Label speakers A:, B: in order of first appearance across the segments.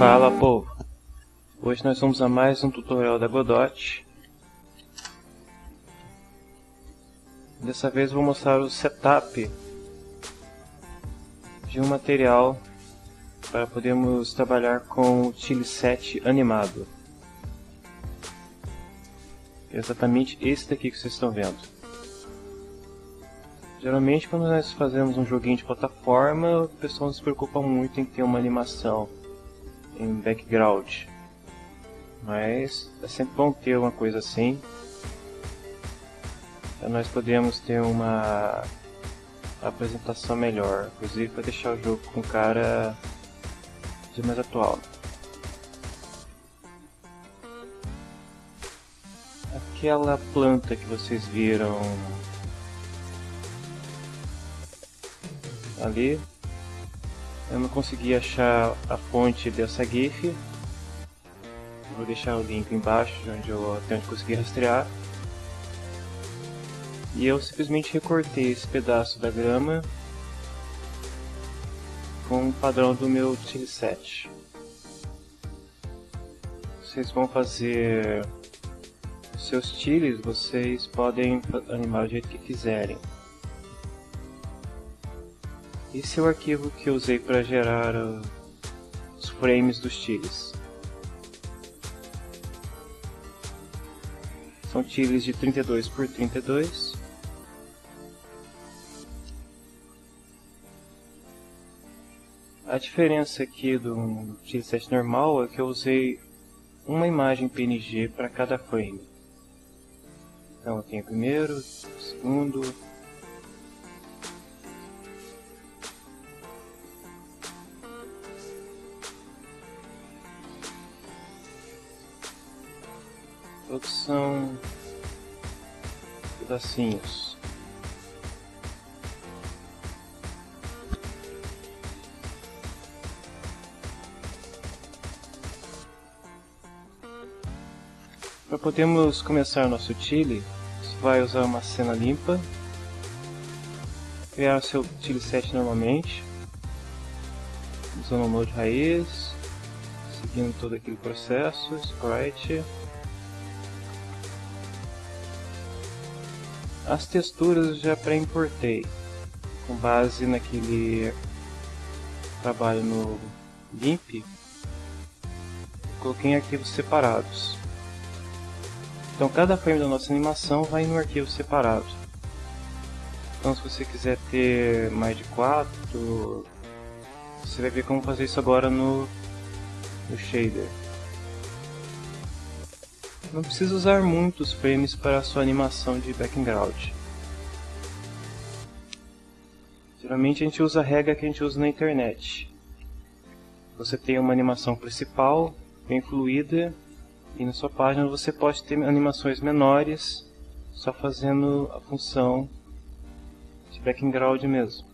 A: Fala povo! Hoje nós vamos a mais um tutorial da Godot. Dessa vez vou mostrar o setup de um material para podermos trabalhar com o Chile 7 animado. Exatamente esse daqui que vocês estão vendo. Geralmente quando nós fazemos um joguinho de plataforma, o pessoal não se preocupa muito em ter uma animação em background. Mas é sempre bom ter uma coisa assim. Para nós podermos ter uma apresentação melhor. Inclusive para deixar o jogo com cara de mais atual. Aquela planta que vocês viram ali eu não consegui achar a fonte dessa GIF. Vou deixar o link embaixo, onde eu até onde consegui rastrear. E eu simplesmente recortei esse pedaço da grama com o padrão do meu Chile 7. Vocês vão fazer os seus chiles, vocês podem animar do jeito que quiserem. Esse é o arquivo que usei para gerar uh, os frames dos tiles. São tiles de 32 por 32. A diferença aqui do 7 normal é que eu usei uma imagem PNG para cada frame. Então eu tenho o primeiro, o segundo, Todos são pedacinhos. Para podermos começar nosso Chile, você vai usar uma cena limpa, criar o seu Chile 7 normalmente, usando o Node raiz, seguindo todo aquele processo, sprite, As texturas já pré-importei, com base naquele trabalho no GIMP, coloquei em arquivos separados. Então cada frame da nossa animação vai no arquivo separado. Então se você quiser ter mais de 4, você vai ver como fazer isso agora no, no shader. Não precisa usar muitos frames para a sua animação de background. Geralmente a gente usa a regra que a gente usa na internet. Você tem uma animação principal, bem fluida, e na sua página você pode ter animações menores, só fazendo a função de background mesmo.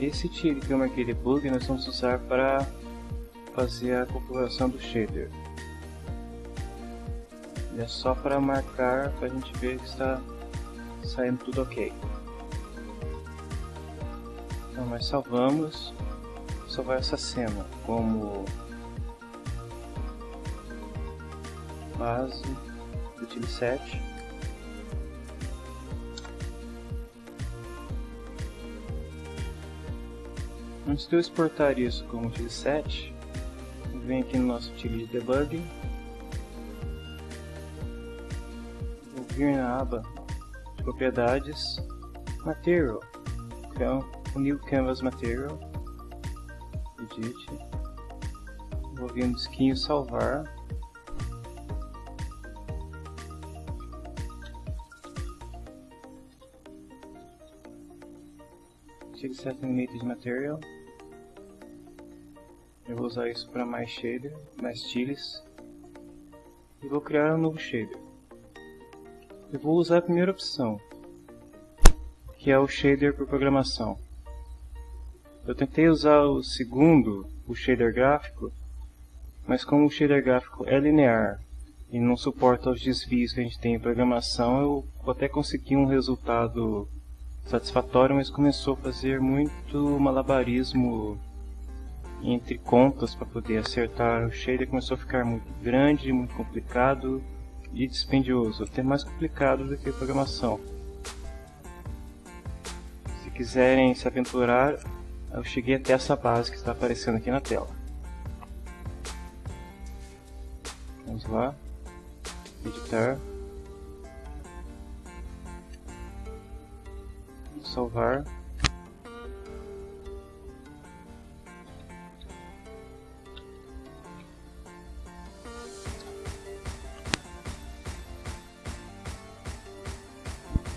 A: Esse eu marquei debug nós vamos usar para fazer a configuração do shader. é só para marcar para a gente ver que está saindo tudo ok. Então nós salvamos, salvar essa cena como base do tile 7 Antes de eu exportar isso como util 7, venho aqui no nosso util de debug, vou vir na aba de propriedades, Material, então New Canvas Material, Edit, vou vir no disquinho Salvar, Util Set Animated Material, eu vou usar isso para mais shader, mais tiles. E vou criar um novo shader. Eu vou usar a primeira opção, que é o shader por programação. Eu tentei usar o segundo, o shader gráfico, mas como o shader gráfico é linear e não suporta os desvios que a gente tem em programação, eu até consegui um resultado satisfatório, mas começou a fazer muito malabarismo entre contas para poder acertar o shader começou a ficar muito grande, muito complicado e dispendioso, até mais complicado do que a programação. Se quiserem se aventurar, eu cheguei até essa base que está aparecendo aqui na tela. Vamos lá, editar, salvar.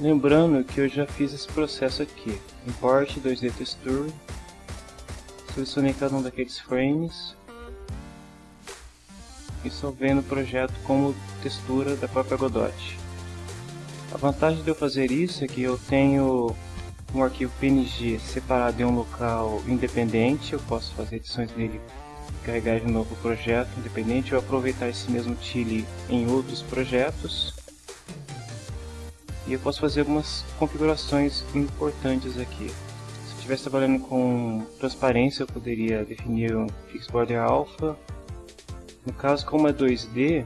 A: Lembrando que eu já fiz esse processo aqui. Import 2D Texture. Selecionei cada um daqueles frames. E salvei no projeto como textura da própria Godot. A vantagem de eu fazer isso é que eu tenho um arquivo PNG separado em um local independente. Eu posso fazer edições nele carregar de novo o projeto independente ou aproveitar esse mesmo tile em outros projetos e eu posso fazer algumas configurações importantes aqui. Se eu estivesse trabalhando com transparência, eu poderia definir um Fixed Border Alpha. No caso, como é 2D,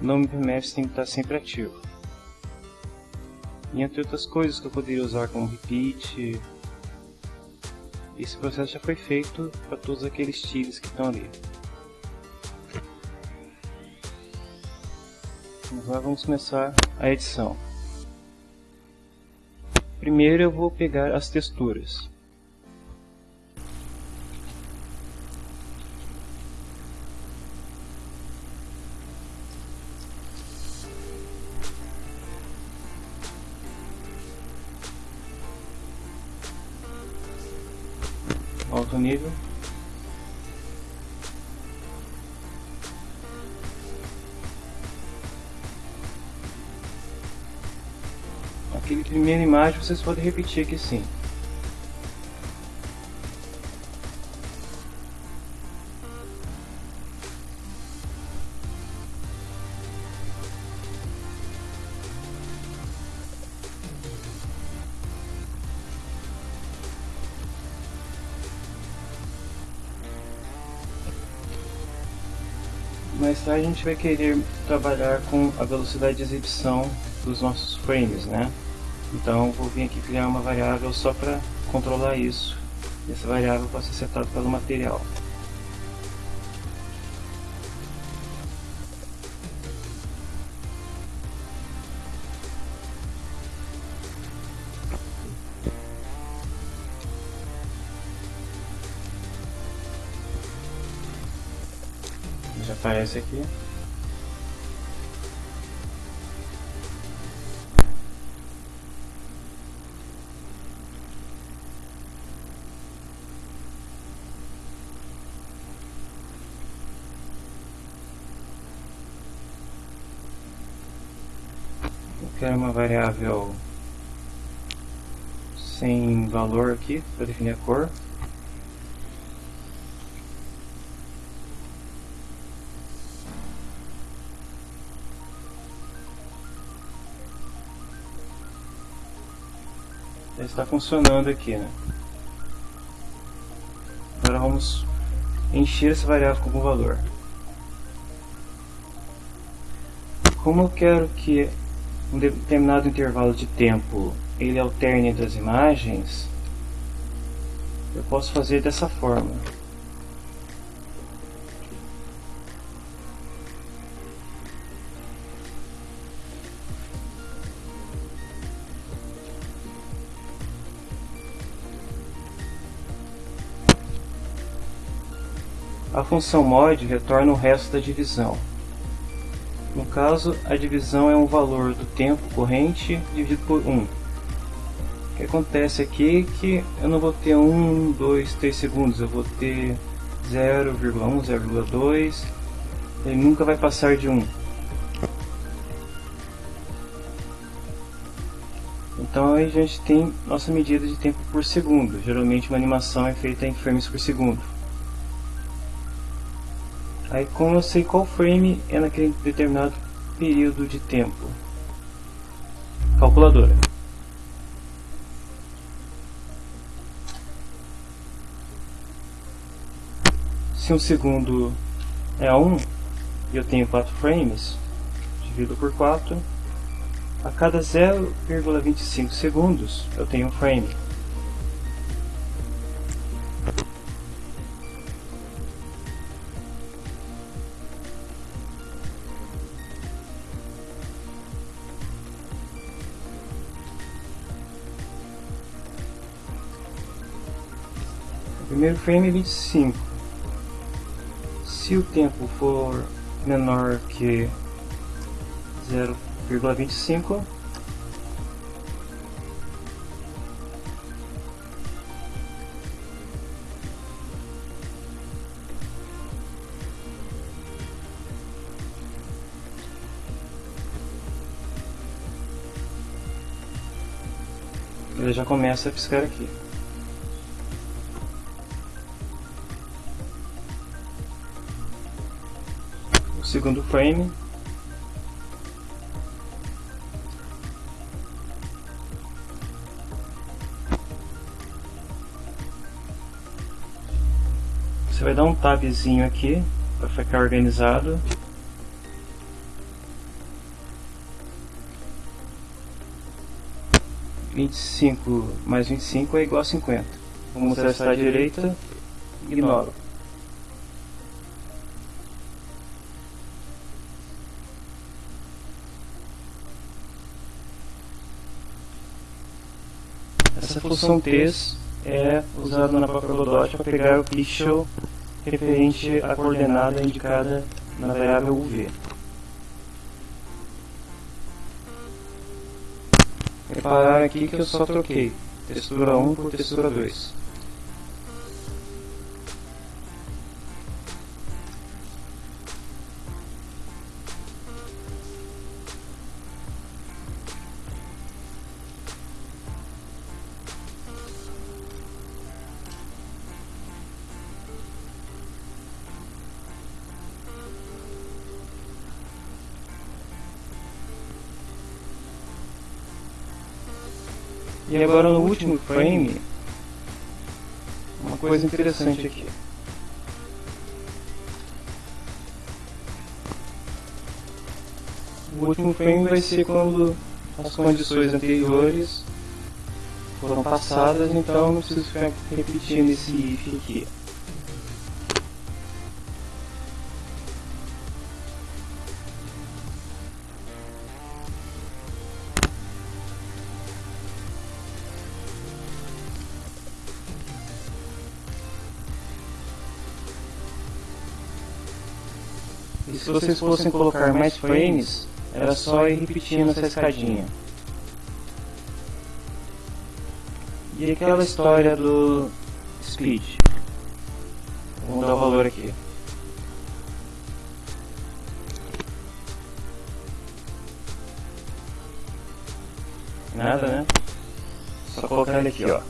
A: o nome PMF tem que estar sempre ativo. E entre outras coisas que eu poderia usar como repeat. Esse processo já foi feito para todos aqueles tiles que estão ali. Agora vamos começar a edição. Primeiro eu vou pegar as texturas. Alto nível. Primeira imagem vocês podem repetir aqui sim. mais tarde a gente vai querer trabalhar com a velocidade de exibição dos nossos frames, né? Então vou vir aqui criar uma variável só para controlar isso. Essa variável pode ser setada pelo material. Já aparece aqui. é uma variável sem valor aqui para definir a cor. Está funcionando aqui, né? Agora vamos encher essa variável com algum valor. Como eu quero que um determinado intervalo de tempo ele alterne entre as imagens, eu posso fazer dessa forma. A função mod retorna o resto da divisão. No caso, a divisão é um valor do tempo corrente dividido por 1. O que acontece aqui é que eu não vou ter 1, 2, 3 segundos, eu vou ter 0,1, 0,2, ele nunca vai passar de 1. Então aí a gente tem nossa medida de tempo por segundo. Geralmente uma animação é feita em frames por segundo. Aí como eu sei qual frame é naquele determinado período de tempo? Calculadora. Se um segundo é 1 e eu tenho 4 frames, divido por 4, a cada 0,25 segundos eu tenho um frame. Primeiro frame é 25. Se o tempo for menor que 0,25, ele já começa a piscar aqui. Segundo frame. Você vai dar um tabzinho aqui para ficar organizado. Vinte e cinco mais vinte e cinco é igual a cinquenta. Vamos mostrar à direita. Ignoro. Essa função test é usada na própria Godot para pegar o pixel referente à coordenada indicada na variável UV. Reparar aqui que eu só troquei textura 1 por textura 2. Agora no último frame, uma coisa interessante aqui. O último frame vai ser quando as condições anteriores foram passadas, então não preciso ficar repetindo esse if aqui. Se vocês fossem colocar mais frames, era só ir repetindo essa escadinha. E aquela história do speed. Vamos dar o valor aqui. Nada, né? Só colocar ele aqui, ó.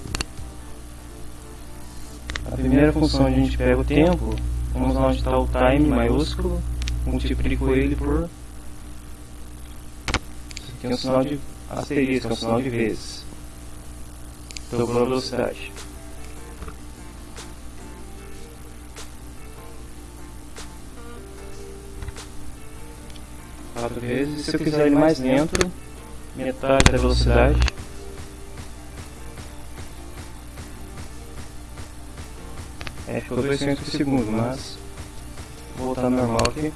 A: A primeira função a gente pega o tempo, vamos lá onde está o time maiúsculo, multiplico ele por aqui é um sinal de asterisco, é um sinal de vezes. dobrou a velocidade. Quatro vezes. Se eu quiser ele mais lento, metade da velocidade. É, ficou 2 centímetros por segundo, mas vou voltar normal aqui.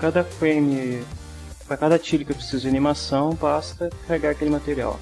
A: Cada frame, para cada tiro que eu preciso de animação, basta carregar aquele material.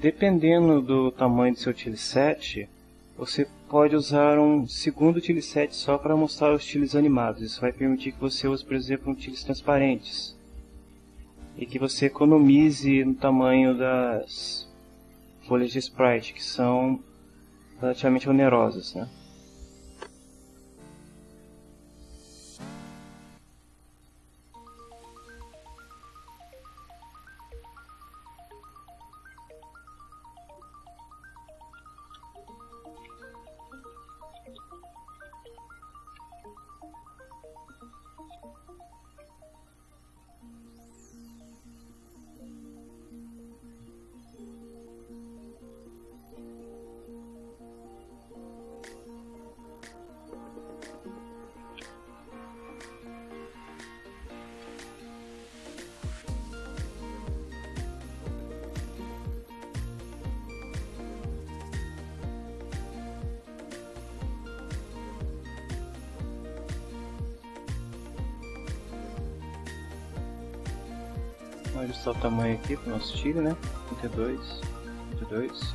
A: Dependendo do tamanho do seu tileset, você pode usar um segundo tileset só para mostrar os tiles animados. Isso vai permitir que você use, por exemplo, um tiles transparentes. E que você economize no tamanho das folhas de sprite, que são relativamente onerosas. Né? Ajustar o tamanho aqui para o nosso tiro, né? 32, 32.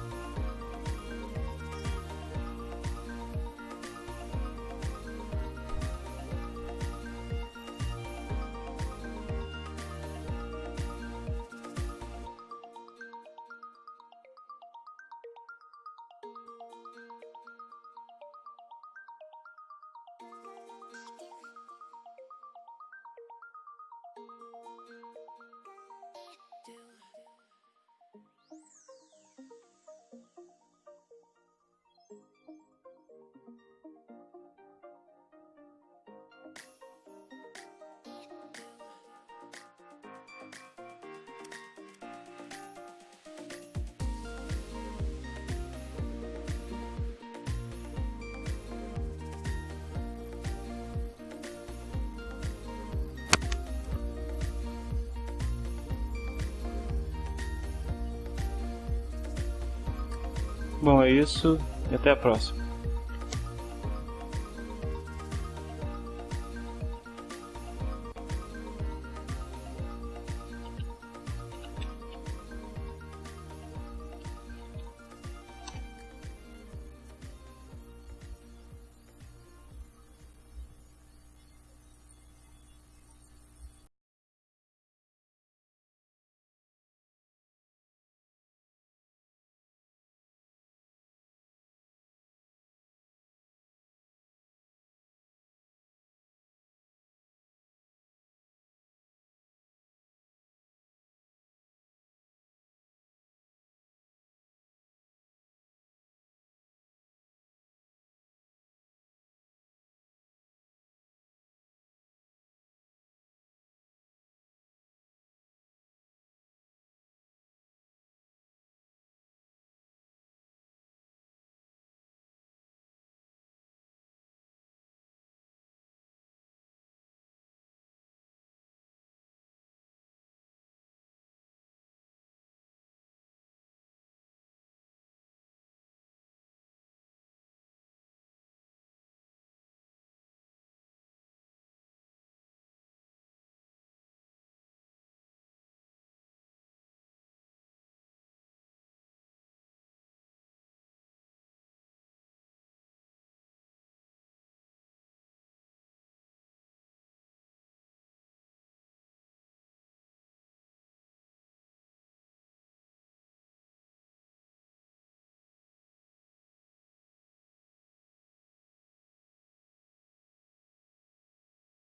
A: Bom, é isso e até a próxima.